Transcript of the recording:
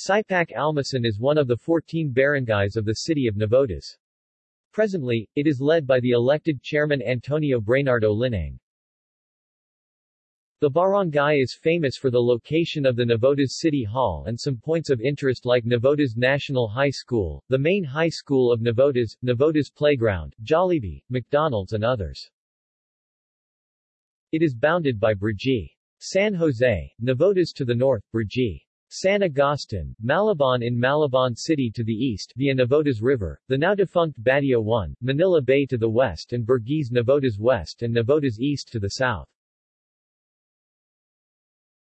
Sipac-Almacen is one of the 14 barangays of the city of Navotas. Presently, it is led by the elected chairman Antonio Brainardo Linang. The barangay is famous for the location of the Navotas City Hall and some points of interest like Navotas National High School, the main high school of Navotas, Navotas Playground, Jollibee, McDonald's and others. It is bounded by Brgy. San Jose, Navotas to the north, Brgy. San Agustin, Malabon in Malabon City to the east via Navotas River, the now defunct Batia 1, Manila Bay to the west and Burgis Navotas west and Navotas east to the south.